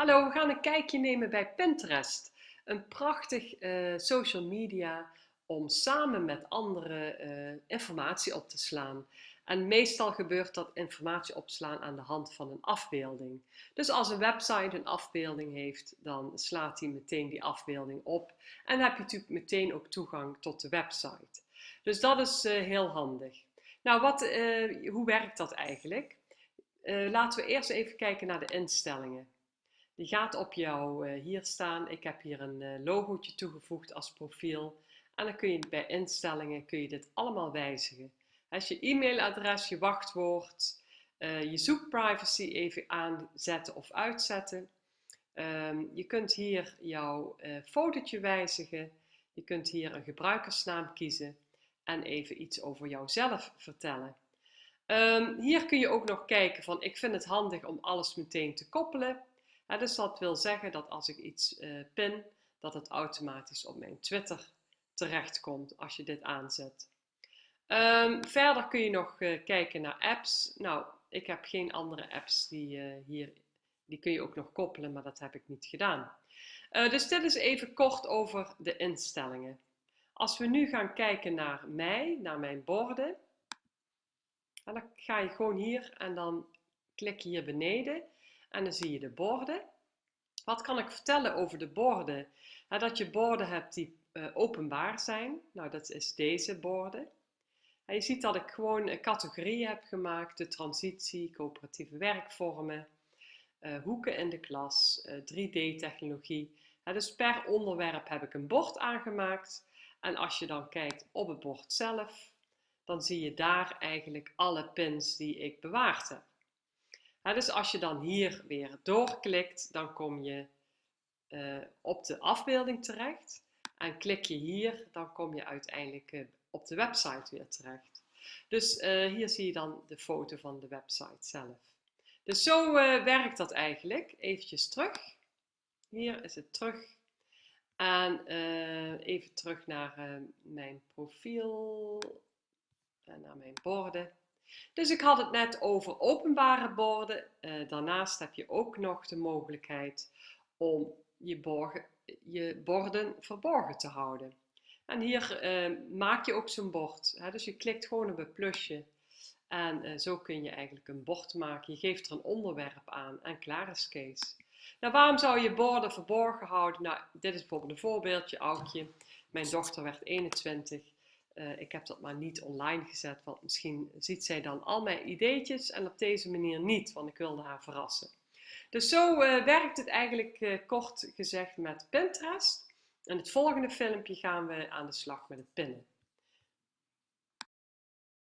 Hallo, we gaan een kijkje nemen bij Pinterest. Een prachtig uh, social media om samen met anderen uh, informatie op te slaan. En meestal gebeurt dat informatie opslaan aan de hand van een afbeelding. Dus als een website een afbeelding heeft, dan slaat hij meteen die afbeelding op. En dan heb je natuurlijk meteen ook toegang tot de website. Dus dat is uh, heel handig. Nou, wat, hoe werkt dat eigenlijk? laten we eerst even kijken naar de instellingen. Die gaat op jou uh, hier staan. Ik heb hier een uh, logootje toegevoegd als profiel. En dan kun je bij instellingen kun je dit allemaal wijzigen. Als je e-mailadres, je wachtwoord, uh, je zoekprivacy even aanzetten of uitzetten. Um, je kunt hier jouw fotootje wijzigen. Je kunt hier een gebruikersnaam kiezen en even iets over jouzelf vertellen. Um, hier kun je ook nog kijken van ik vind het handig om alles meteen te koppelen dus dat wil zeggen dat als ik iets uh, pin, dat het automatisch op mijn Twitter terechtkomt als je dit aanzet. Um, verder kun je nog uh, kijken naar apps. Nou, ik heb geen andere apps die uh, hier, die kun je ook nog koppelen, maar dat heb ik niet gedaan. dus dit is even kort over de instellingen. Als we nu gaan kijken naar mij, naar mijn borden, dan ga je gewoon hier en dan klik hier beneden en dan zie je de borden. Wat kan ik vertellen over de borden? dat je borden hebt die uh, openbaar zijn. Nou, dat is deze borden. En je ziet dat ik gewoon categorieën heb gemaakt. De transitie, coöperatieve werkvormen, uh, hoeken in de klas, uh, 3D-technologie. dus per onderwerp heb ik een bord aangemaakt. En als je dan kijkt op het bord zelf, dan zie je daar eigenlijk alle pins die ik bewaard heb dus als je dan hier weer doorklikt, dan kom je uh, op de afbeelding terecht. En klik je hier, dan kom je uiteindelijk uh, op de website weer terecht. Dus uh, hier zie je dan de foto van de website zelf. Dus zo werkt dat eigenlijk. Eventjes terug. Hier is het terug. En even terug naar mijn profiel en naar mijn borden. Dus ik had het net over openbare borden. Uh, daarnaast heb je ook nog de mogelijkheid om je, je borden verborgen te houden. En hier uh, maak je ook zo'n bord. Hè? Dus je klikt gewoon op het plusje en uh, zo kun je eigenlijk een bord maken. Je geeft er een onderwerp aan en klaar is Kees. Nou, waarom zou je borden verborgen houden? Nou, dit is bijvoorbeeld een voorbeeldje, Aukje. Mijn dochter werd 21 uh, ik heb dat maar niet online gezet, want misschien ziet zij dan al mijn ideetjes en op deze manier niet, want ik wilde haar verrassen. Dus zo uh, werkt het eigenlijk uh, kort gezegd met Pinterest. In het volgende filmpje gaan we aan de slag met het pinnen.